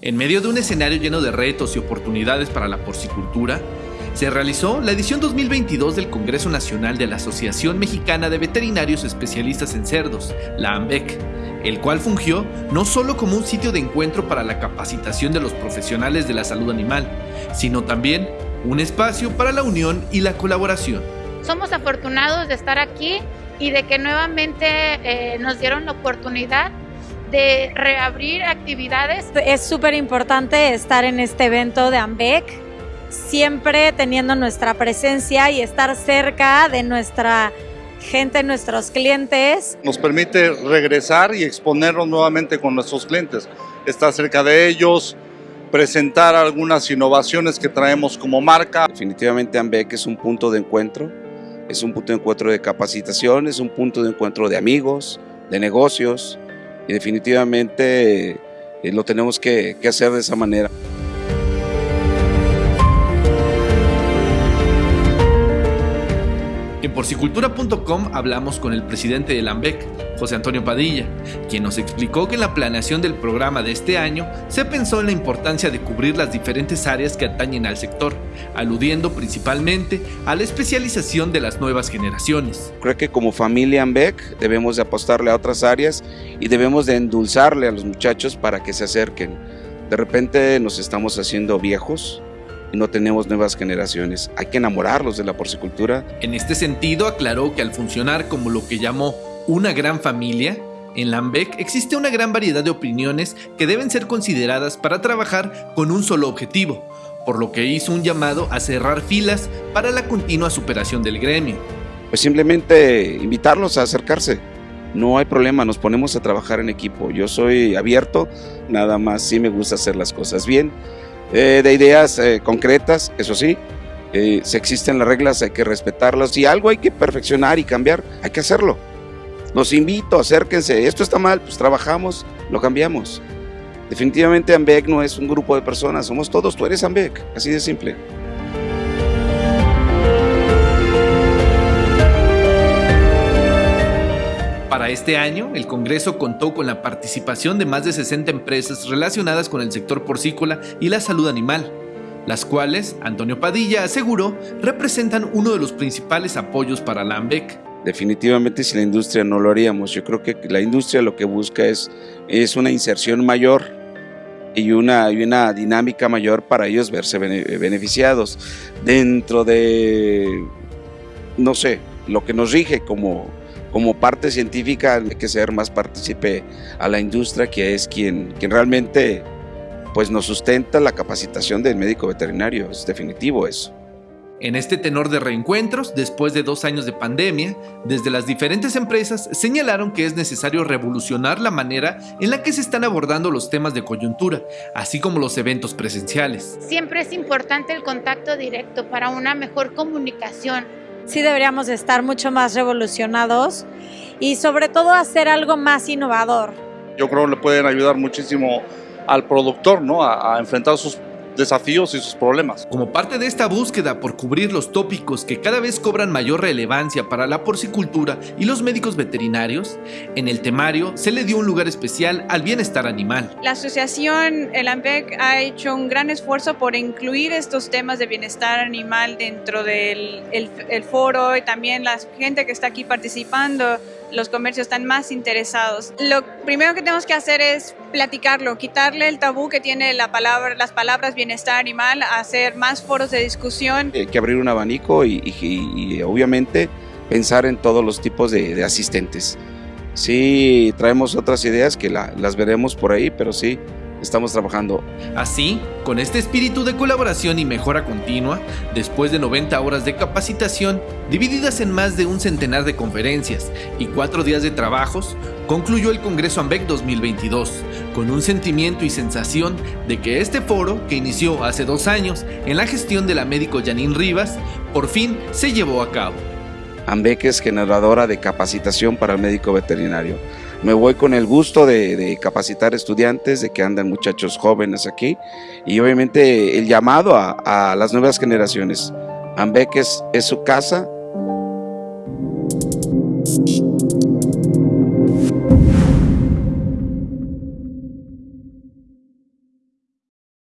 En medio de un escenario lleno de retos y oportunidades para la porcicultura, se realizó la edición 2022 del Congreso Nacional de la Asociación Mexicana de Veterinarios Especialistas en Cerdos, la AMBEC, el cual fungió no solo como un sitio de encuentro para la capacitación de los profesionales de la salud animal, sino también un espacio para la unión y la colaboración. Somos afortunados de estar aquí y de que nuevamente eh, nos dieron la oportunidad de reabrir actividades. Es súper importante estar en este evento de AMBEC, siempre teniendo nuestra presencia y estar cerca de nuestra gente, nuestros clientes. Nos permite regresar y exponernos nuevamente con nuestros clientes, estar cerca de ellos, presentar algunas innovaciones que traemos como marca. Definitivamente AMBEC es un punto de encuentro, es un punto de encuentro de capacitación, es un punto de encuentro de amigos, de negocios y definitivamente eh, lo tenemos que, que hacer de esa manera. En porcicultura.com hablamos con el presidente del AMBEC, José Antonio Padilla, quien nos explicó que en la planeación del programa de este año se pensó en la importancia de cubrir las diferentes áreas que atañen al sector, aludiendo principalmente a la especialización de las nuevas generaciones. Creo que como familia AMBEC debemos de apostarle a otras áreas y debemos de endulzarle a los muchachos para que se acerquen. De repente nos estamos haciendo viejos, no tenemos nuevas generaciones. Hay que enamorarlos de la porcicultura. En este sentido, aclaró que al funcionar como lo que llamó una gran familia, en Lambec existe una gran variedad de opiniones que deben ser consideradas para trabajar con un solo objetivo, por lo que hizo un llamado a cerrar filas para la continua superación del gremio. Pues simplemente invitarlos a acercarse. No hay problema, nos ponemos a trabajar en equipo. Yo soy abierto, nada más sí me gusta hacer las cosas bien eh, de ideas eh, concretas, eso sí, eh, si existen las reglas hay que respetarlas, si algo hay que perfeccionar y cambiar, hay que hacerlo. Los invito, acérquense, esto está mal, pues trabajamos, lo cambiamos. Definitivamente AMBEC no es un grupo de personas, somos todos, tú eres AMBEC, así de simple. Este año, el Congreso contó con la participación de más de 60 empresas relacionadas con el sector porcícola y la salud animal, las cuales, Antonio Padilla aseguró, representan uno de los principales apoyos para la AMBEC. Definitivamente si la industria no lo haríamos, yo creo que la industria lo que busca es, es una inserción mayor y una, y una dinámica mayor para ellos verse beneficiados dentro de, no sé, lo que nos rige como, como parte científica hay que ser más partícipe a la industria que es quien, quien realmente pues nos sustenta la capacitación del médico veterinario, es definitivo eso. En este tenor de reencuentros, después de dos años de pandemia, desde las diferentes empresas señalaron que es necesario revolucionar la manera en la que se están abordando los temas de coyuntura, así como los eventos presenciales. Siempre es importante el contacto directo para una mejor comunicación, sí deberíamos estar mucho más revolucionados y sobre todo hacer algo más innovador. Yo creo que le pueden ayudar muchísimo al productor ¿no? a, enfrentar sus desafíos y sus problemas. Como parte de esta búsqueda por cubrir los tópicos que cada vez cobran mayor relevancia para la porcicultura y los médicos veterinarios, en el temario se le dio un lugar especial al bienestar animal. La asociación El AMPEC ha hecho un gran esfuerzo por incluir estos temas de bienestar animal dentro del el, foro y también la gente que está aquí participando los comercios están más interesados. Lo primero que tenemos que hacer es platicarlo, quitarle el tabú que tiene la palabra, las palabras bienestar animal, hacer más foros de discusión. Hay que abrir un abanico y, obviamente pensar en todos los tipos de, asistentes. Sí, traemos otras ideas que las veremos por ahí, pero sí, estamos trabajando. Así, con este espíritu de colaboración y mejora continua, después de 90 horas de capacitación, divididas en más de un centenar de conferencias y cuatro días de trabajos, concluyó el Congreso AMBEC 2022, con un sentimiento y sensación de que este foro, que inició hace dos años en la gestión de la médico Janine Rivas, por fin se llevó a cabo. AMBEC es generadora de capacitación para el médico veterinario me voy con el gusto de, capacitar estudiantes, de que andan muchachos jóvenes aquí y obviamente el llamado a, las nuevas generaciones. Ambeck es, su casa.